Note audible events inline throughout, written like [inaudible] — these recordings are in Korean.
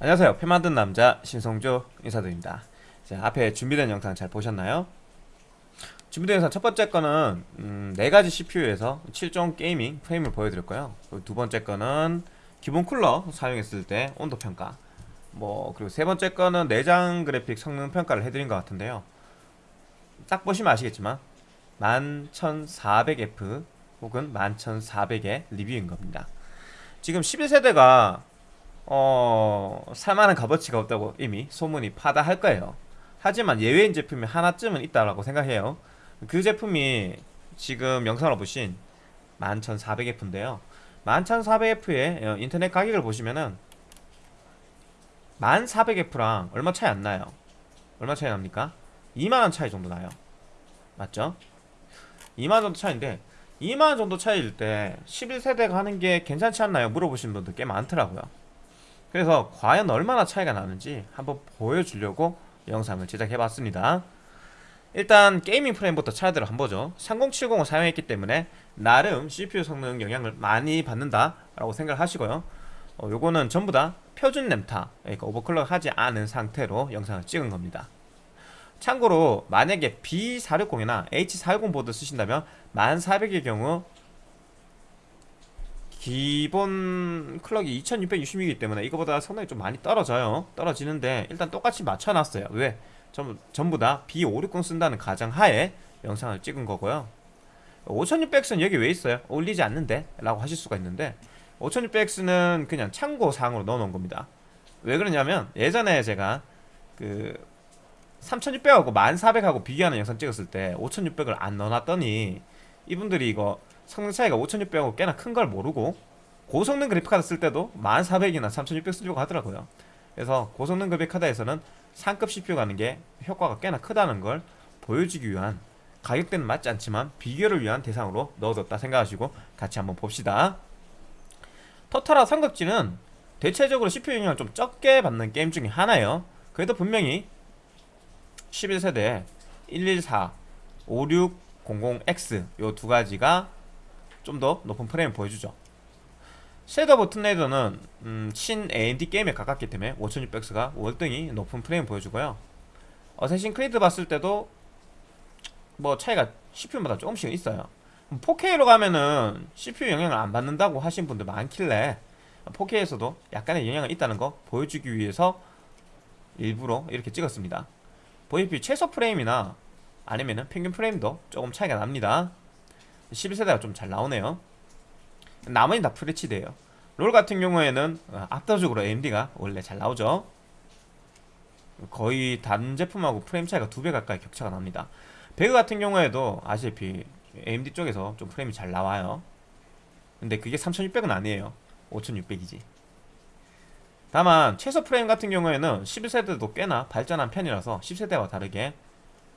안녕하세요. 표 만든 남자 신성조 인사드립니다. 자 앞에 준비된 영상 잘 보셨나요? 준비된 영상 첫 번째 거는 음, 4가지 CPU에서 7종 gaming 프레임을 보여드릴 거예요 두 번째 거는 기본 쿨러 사용했을 때 온도 평가. 뭐 그리고 세 번째 거는 내장 그래픽 성능 평가를 해드린 것 같은데요. 딱 보시면 아시겠지만 11400F 혹은 11400의 리뷰인 겁니다. 지금 11세대가 어... 살만한 값어치가 없다고 이미 소문이 파다할 거예요 하지만 예외인 제품이 하나쯤은 있다라고 생각해요 그 제품이 지금 영상을 보신 11400F인데요 11400F의 어, 인터넷 가격을 보시면은 1400F랑 얼마 차이 안 나요 얼마 차이 납니까? 2만원 차이 정도 나요 맞죠? 2만원 정도 차이인데 2만원 정도 차이일 때 11세대가 하는 게 괜찮지 않나요? 물어보시는 분들 꽤 많더라고요 그래서 과연 얼마나 차이가 나는지 한번 보여주려고 영상을 제작해봤습니다. 일단 게이밍 프레임부터 차이들을 한번 보죠. 3070을 사용했기 때문에 나름 CPU 성능 영향을 많이 받는다 라고 생각을 하시고요. 어, 요거는 전부 다 표준 램타 그러니까 오버클럭 하지 않은 상태로 영상을 찍은 겁니다. 참고로 만약에 B460이나 H410 보드 쓰신다면 1400의 경우 기본 클럭이 2660이기 때문에 이거보다 성능이 좀 많이 떨어져요 떨어지는데 일단 똑같이 맞춰놨어요 왜? 전부, 전부 다 B560 쓴다는 가정하에 영상을 찍은 거고요 5600X는 여기 왜 있어요? 올리지 않는데? 라고 하실 수가 있는데 5600X는 그냥 참고사항으로 넣어놓은 겁니다 왜 그러냐면 예전에 제가 그 3600하고 1400하고 비교하는 영상 찍었을 때 5600을 안 넣어놨더니 이분들이 이거 성능 차이가 5600하고 꽤나 큰 걸 모르고 고성능 그래픽카드 쓸 때도 1400이나 3600 쓰려고 하더라고요. 그래서 고성능 그래픽카드에서는 상급 CPU 가는 게 효과가 꽤나 크다는 걸 보여주기 위한 가격대는 맞지 않지만 비교를 위한 대상으로 넣어뒀다 생각하시고 같이 한번 봅시다. 토탈워 삼국지는 대체적으로 CPU 영향을 좀 적게 받는 게임 중에 하나예요. 그래도 분명히 11세대 114, 5600X 요 두 가지가 좀 더 높은 프레임을 보여주죠. 섀도우 오브 툼 레이더는 음, 친 AMD 게임에 가깝기 때문에 5600X가 월등히 높은 프레임 보여주고요. 어쌔신 크리드 봤을 때도 뭐 차이가 CPU마다 조금씩 있어요. 4K로 가면은 CPU 영향을 안 받는다고 하신 분들 많길래 4K에서도 약간의 영향이 있다는 거 보여주기 위해서 일부러 이렇게 찍었습니다. 보이피 최소 프레임이나 아니면은 평균 프레임도 조금 차이가 납니다 11세대가 좀 잘 나오네요. 나머지 다 FHD에요. 롤 같은 경우에는 어, 압도적으로 AMD가 원래 잘 나오죠. 거의 다른 제품하고 프레임 차이가 두 배 가까이 격차가 납니다. 배그 같은 경우에도 아시다시피 AMD 쪽에서 좀 프레임이 잘 나와요. 근데 그게 3600은 아니에요. 5600이지. 다만 최소 프레임 같은 경우에는 11세대도 꽤나 발전한 편이라서 10세대와 다르게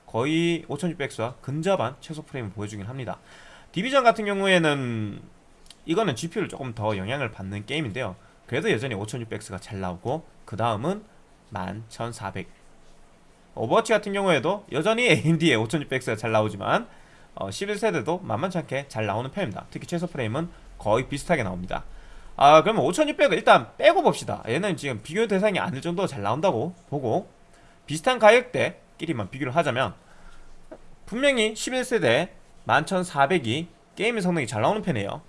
거의 5600X와 근접한 최소 프레임을 보여주긴 합니다 디비전 같은 경우에는 이거는 GPU를 조금 더 영향을 받는 게임인데요. 그래도 여전히 5600X가 잘 나오고 그 다음은 11400 오버워치 같은 경우에도 여전히 AMD의 5600X가 잘 나오지만 어, 11세대도 만만치 않게 잘 나오는 편입니다. 특히 최소 프레임은 거의 비슷하게 나옵니다. 아 그러면 5600을 일단 빼고 봅시다. 얘는 지금 비교 대상이 아닐 정도로 잘 나온다고 보고 비슷한 가격대끼리만 비교를 하자면 분명히 11세대 11400이 게임 성능이 잘 나오는 편이에요.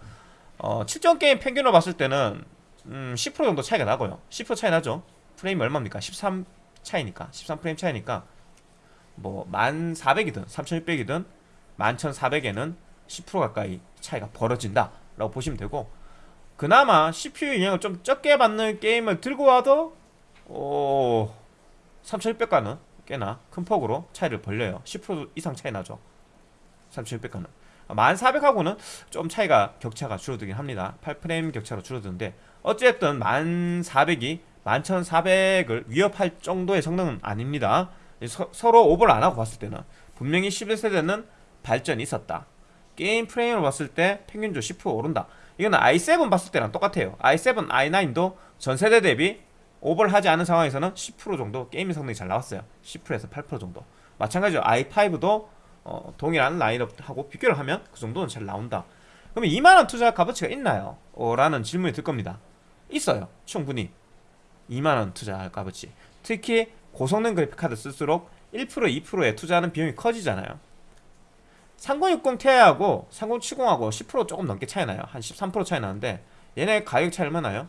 어, 7종 게임 평균으로 봤을 때는 음, 10% 정도 차이가 나고요. 10% 차이 나죠. 프레임이 얼마입니까? 13 차이니까. 13프레임 차이니까. 뭐 1400이든 3600이든 11400에는 10% 가까이 차이가 벌어진다 라고 보시면 되고 그나마 CPU 영향을 좀 적게 받는 게임을 들고 와도 오 3600과는 꽤나 큰 폭으로 차이를 벌려요. 10% 이상 차이 나죠 3600과는. 1400하고는 좀 차이가 격차가 줄어들긴 합니다. 8프레임 격차로 줄어드는데 어쨌든 1400이 11400을 위협할 정도의 성능은 아닙니다. 서, 로 오버를 안하고 봤을 때는 분명히 11세대는 발전이 있었다. 게임 프레임을 봤을 때 평균적으로 10% 오른다. 이거는 i7 봤을 때랑 똑같아요. i7, i9도 전세대 대비 오버를 하지 않은 상황에서는 10% 정도 게임 성능이 잘 나왔어요. 10%에서 8% 정도. 마찬가지로 i5도 어, 동일한 라인업하고 비교를 하면 그 정도는 잘 나온다. 그러면 2만원 투자 값어치가 있나요? 어, 라는 질문이 들 겁니다. 있어요. 충분히. 2만원 투자할 값어치. 특히 고성능 그래픽카드 쓸수록 1% 2%에 투자하는 비용이 커지잖아요. 3060 Ti하고 3070하고 10% 조금 넘게 차이 나요. 한 13% 차이 나는데 얘네 가격 차이 얼마 나요?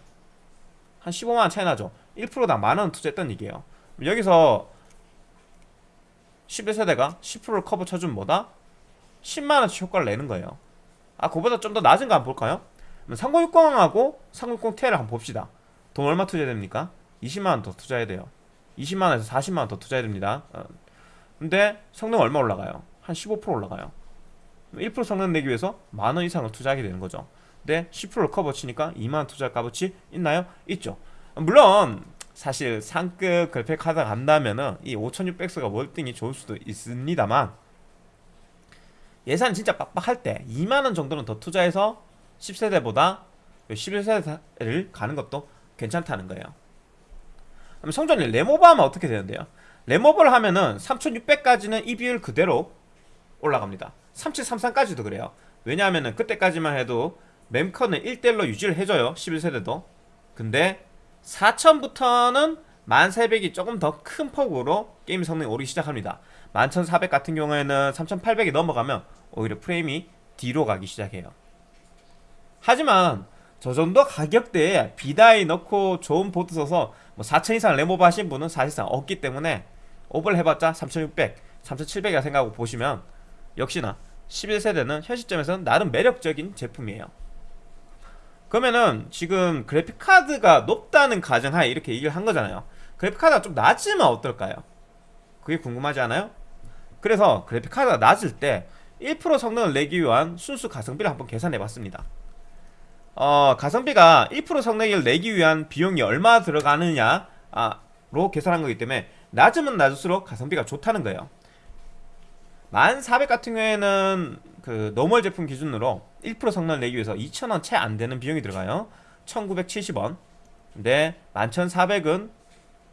한 15만원 차이 나죠. 1%당 만원 투자했던 얘기예요. 여기서 11세대가 10%를 커버 쳐주면 뭐다? 10만원치 효과를 내는 거예요 아 그보다 좀 더 낮은 거 한번 볼까요? 3060하고 3060 Ti를 한번 봅시다 돈 얼마 투자해야 됩니까? 20만원 더 투자해야 돼요 20만원에서 40만원 더 투자해야 됩니다 어. 근데 성능 얼마 올라가요? 한 15% 올라가요 1% 성능 내기 위해서 만원 이상을 투자하게 되는 거죠 근데 10%를 커버 치니까 2만원 투자 값어치 있나요? 있죠 물론 사실 상급 그래픽 카드 간다면은 이 5600X가 월등히 좋을 수도 있습니다만 예산 진짜 빡빡할 때 2만원 정도는 더 투자해서 10세대보다 11세대를 가는 것도 괜찮다는 거예요. 그럼 성전이 램오버 하면 어떻게 되는데요? 램오버를 하면은 3600까지는 이 비율 그대로 올라갑니다. 3733까지도 그래요. 왜냐하면은 그때까지만 해도 멤컨은 1대1로 유지를 해줘요. 11세대도. 근데 4000부터는 1300이 조금 더 큰 폭으로 게임 성능이 오르기 시작합니다. 11400 같은 경우에는 3800이 넘어가면 오히려 프레임이 뒤로 가기 시작해요. 하지만 저 정도 가격대에 B-die 넣고 좋은 보드 써서 뭐4000 이상 램오버 하신 분은 사실상 없기 때문에 오버를 해봤자 3600, 3700이라 생각하고 보시면 역시나 11세대는 현 시점에서는 나름 매력적인 제품이에요 그러면은 지금 그래픽카드가 높다는 가정하에 이렇게 얘기를 한 거잖아요 그래픽카드가 좀 낮으면 어떨까요? 그게 궁금하지 않아요? 그래서 그래픽카드가 낮을 때 1% 성능을 내기 위한 순수 가성비를 한번 계산해 봤습니다 어, 가성비가 1% 성능을 내기 위한 비용이 얼마 들어가느냐로 계산한 거기 때문에 낮으면 낮을수록 가성비가 좋다는 거예요 1400 같은 경우에는 그 노멀 제품 기준으로 1% 성능을 내기 위해서 2,000원 채 안 되는 비용이 들어가요. 1970원. 근데 11,400은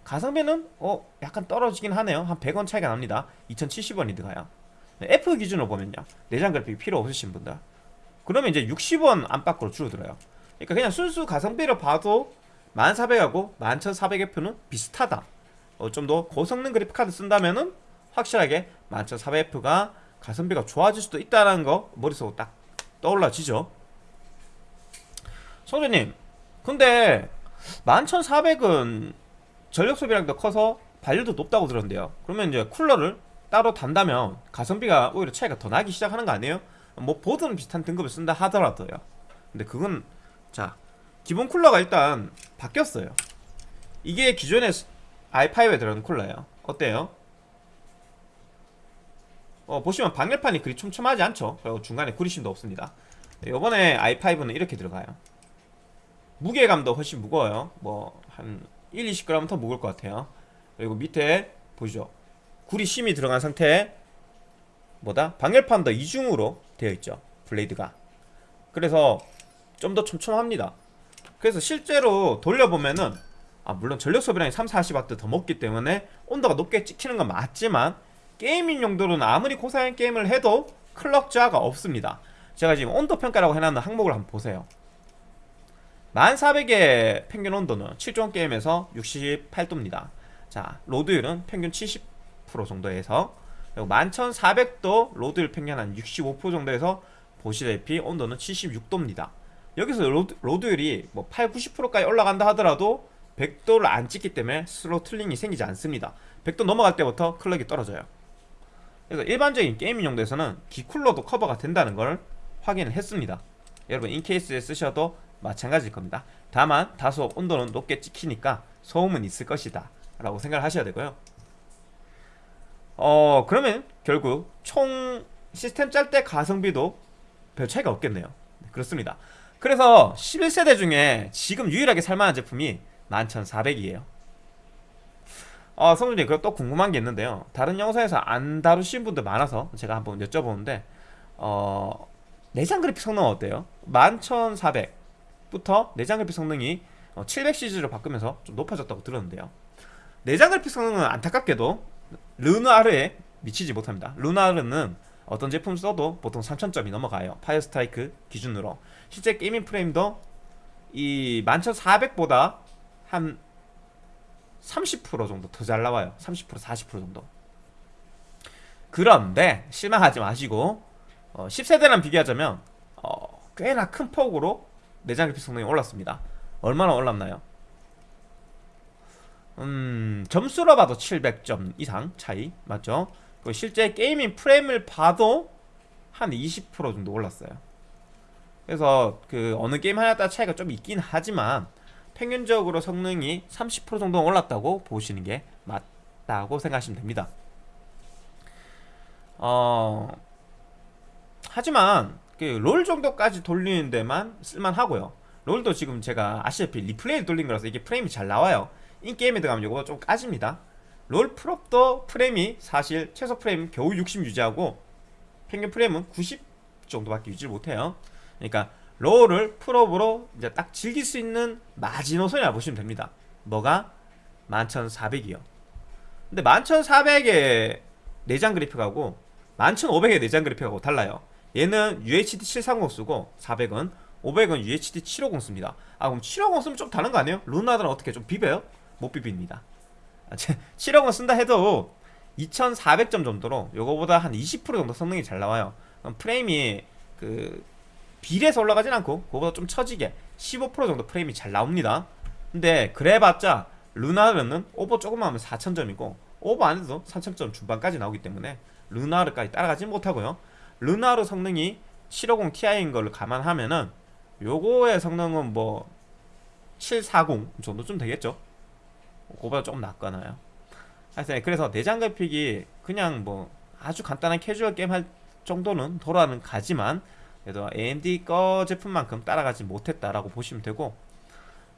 가성비는 어 약간 떨어지긴 하네요. 한 100원 차이가 납니다. 2,070원이 들어가요. F 기준으로 보면요. 내장 그래픽 필요 없으신 분들. 그러면 이제 60원 안팎으로 줄어들어요. 그러니까 그냥 순수 가성비를 봐도 1400하고 11400F는 비슷하다. 어, 좀 더 고성능 그래픽카드 쓴다면은 확실하게 11400F가 가성비가 좋아질 수도 있다는 거 머릿속으로 딱 떠올라지죠. 성재님 근데 11400은 전력 소비량도 커서 발열도 높다고 들었는데요. 그러면 이제 쿨러를 따로 단다면 가성비가 오히려 차이가 더 나기 시작하는 거 아니에요? 뭐 보드는 비슷한 등급을 쓴다 하더라도요. 근데 그건 자 기본 쿨러가 일단 바뀌었어요. 이게 기존의 i5에 들어간 쿨러예요. 어때요? 어, 보시면 방열판이 그리 촘촘하지 않죠. 그리고 중간에 구리심도 없습니다. 이번에 i5는 이렇게 들어가요. 무게감도 훨씬 무거워요. 뭐 한 1, 20g 더 무거울 것 같아요. 그리고 밑에 보시죠. 구리심이 들어간 상태에 뭐다? 방열판도 이중으로 되어 있죠. 블레이드가. 그래서 좀 더 촘촘합니다. 그래서 실제로 돌려보면은 아 물론 전력 소비량이 3, 40W 더 먹기 때문에 온도가 높게 찍히는 건 맞지만 게이밍 용도로는 아무리 고사양 게임을 해도 클럭 저하가 없습니다. 제가 지금 온도 평가라고 해놨는 항목을 한번 보세요. 1400의 평균 온도는 7종 게임에서 68도입니다. 자 로드율은 평균 70% 정도에서 그리고 11400도 로드율 평균 한 65% 정도에서 보시다시피 온도는 76도입니다. 여기서 로드, 로드율이 뭐 8, 90%까지 올라간다 하더라도 100도를 안 찍기 때문에 throttling이 생기지 않습니다. 100도 넘어갈 때부터 클럭이 떨어져요 그래서 일반적인 게이밍 용도에서는 기쿨러도 커버가 된다는 걸 확인을 했습니다. 여러분 in case에 쓰셔도 마찬가지일 겁니다. 다만 다소 온도는 높게 찍히니까 소음은 있을 것이다 라고 생각을 하셔야 되고요. 어 그러면 결국 총 시스템 짤 때 가성비도 별 차이가 없겠네요. 네, 그렇습니다. 그래서 11세대 중에 지금 유일하게 살만한 제품이 11400이에요 어, 성준님 그리고 또 궁금한 게 있는데요. 다른 영상에서 안 다루신 분들 많아서 제가 한번 여쭤보는데 어, 내장 그래픽 성능 어때요? 11400부터 내장 그래픽 성능이 700 시리즈로 어, 바꾸면서 좀 높아졌다고 들었는데요. 내장 그래픽 성능은 안타깝게도 르누아르에 미치지 못합니다. 르누아르는 어떤 제품 써도 보통 3000점이 넘어가요. 파이어 스트라이크 기준으로. 실제 게이밍 프레임도 이 11400보다 한 30% 정도 더 잘 나와요 30% 40% 정도 그런데 실망하지 마시고 어, 10세대랑 비교하자면 어, 꽤나 큰 폭으로 내장 그래픽 성능이 올랐습니다 얼마나 올랐나요? 음 점수로 봐도 700점 이상 차이 맞죠? 실제 게이밍 프레임을 봐도 한 20% 정도 올랐어요 그래서 그 어느 게임 하나에 따라 차이가 좀 있긴 하지만 평균적으로 성능이 30% 정도 올랐다고 보시는 게 맞다고 생각하시면 됩니다. 어 하지만 그 롤 정도까지 돌리는 데만 쓸만하고요. 롤도 지금 제가 아시다시피 리플레이를 돌린 거라서 이게 프레임이 잘 나와요. in-game에 들어가면 이거 좀 까집니다. 롤 풀옵도 프레임이 사실 최소 프레임 겨우 60 유지하고 평균 프레임은 90 정도밖에 유지를 못해요. 그러니까 롤을 풀옵으로 이제 딱 즐길 수 있는 마지노선이라 보시면 됩니다 뭐가? 11400이요 근데 11400의 내장 그래픽하고 11500의 내장 그래픽하고 달라요 얘는 UHD 730 쓰고 400은 500은 UHD 750 씁니다 아 그럼 750 쓰면 좀 다른 거 아니에요? 루나들은 어떻게 좀 비벼요? 못 비빕니다 아, 750 [laughs] 쓴다 해도 2400점 정도로 요거보다 한 20% 정도 성능이 잘 나와요 프레임이 그 비례해서 올라가진 않고 그거보다 좀 처지게 15% 정도 프레임이 잘 나옵니다. 근데 그래봤자 르누아르는 오버 조금만 하면 4000점이고 오버 안 해도 3000점 중반까지 나오기 때문에 르누아르까지 따라가지 못하고요. 르누아르 성능이 750 Ti인 걸 감안하면은 요거의 성능은 뭐 740 정도쯤 되겠죠? 그거보다 조금 낫거나요. 하여튼 그래서 내장 그래픽이 그냥 뭐 아주 간단한 캐주얼 게임 할 정도는 돌아는 가지만 그래도 AMD 거 제품만큼 따라가지 못했다라고 보시면 되고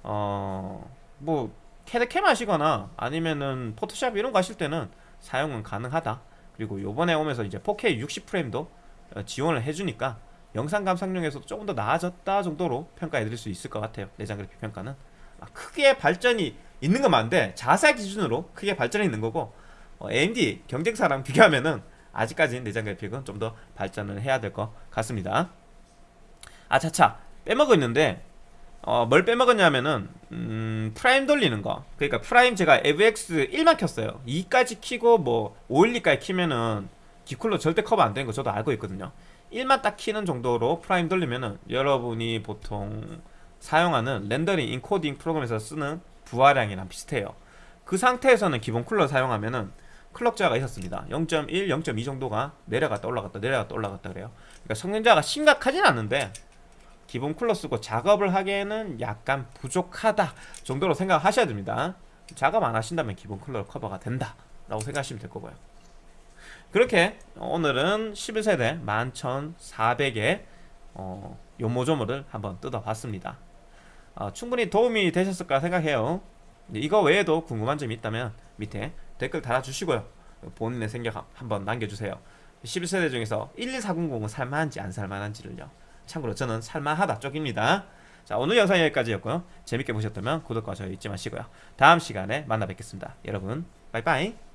어뭐 캐드캠 하시거나 아니면은 포토샵 이런 거 하실 때는 사용은 가능하다. 그리고 요번에 오면서 이제 4K 60프레임도 어, 지원을 해주니까 영상 감상용에서도 조금 더 나아졌다 정도로 평가해 드릴 수 있을 것 같아요. 내장 그래픽 평가는. 아, 크게 발전이 있는 건 맞는데 자사 기준으로 크게 발전이 있는 거고 어, AMD 경쟁사랑 비교하면은 아직까지는 내장 그래픽은 좀 더 발전을 해야 될 것 같습니다 아차차 빼먹었는데 어, 뭘 빼먹었냐면은 음, 프라임 돌리는 거. 그러니까 프라임 제가 AVX 1만 켰어요. 2까지 키고 뭐 512까지 키면은 기쿨러 절대 커버 안 되는 거 저도 알고 있거든요. 1만 딱 키는 정도로 프라임 돌리면은 여러분이 보통 사용하는 렌더링 인코딩 프로그램에서 쓰는 부하량이랑 비슷해요. 그 상태에서는 기본 쿨러 사용하면은 클럭 저하가 있었습니다. 0.1, 0.2 정도가 내려갔다 올라갔다 내려갔다 올라갔다 그래요. 그러니까 성능 저하가 심각하진 않는데 기본 쿨러 쓰고 작업을 하기에는 약간 부족하다 정도로 생각하셔야 됩니다. 작업 안 하신다면 기본 쿨러 커버가 된다 라고 생각하시면 될 거고요. 그렇게 오늘은 11세대 11400의 어, 요모조모를 한번 뜯어봤습니다. 어, 충분히 도움이 되셨을까 생각해요. 이거 외에도 궁금한 점이 있다면 밑에 댓글 달아주시고요. 본인의 생각 한번 남겨주세요. 11세대 중에서 12400은 살만한지 안 살만한지를요 참고로 저는 살만하다 쪽입니다. 자 오늘 영상 여기까지였고요. 재밌게 보셨다면 구독과 좋아요 잊지 마시고요. 다음 시간에 만나 뵙겠습니다. 여러분 빠이빠이